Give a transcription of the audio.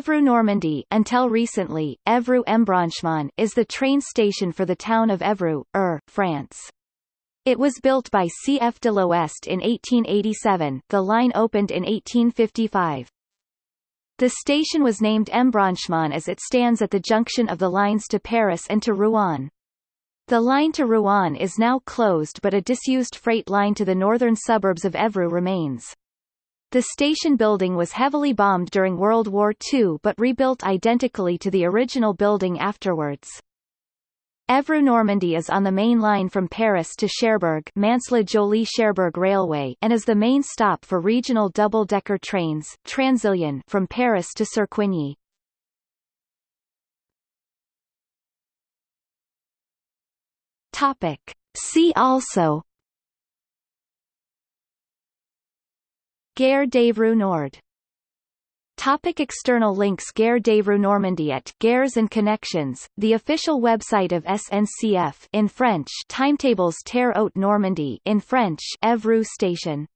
Évreux Normandy until recently, Embranchement is the train station for the town of Évreux, Eure, France. It was built by C.F. de l'Ouest in 1887, the line opened in 1855. The station was named Embranchement as it stands at the junction of the lines to Paris and to Rouen. The line to Rouen is now closed but a disused freight line to the northern suburbs of Évreux remains. The station building was heavily bombed during World War II but rebuilt identically to the original building afterwards. Évreux Normandy is on the main line from Paris to Cherbourg Mantes-la-Jolie-Cherbourg Railway and is the main stop for regional double-decker trains Transilien from Paris to Serquigny. Topic. See also Gare d'Évreux Nord. Topic external links Gare d'Évreux Normandy at Gares and Connections, the official website of SNCF in French. Timetables TER Haute Normandy in French. Évreux Station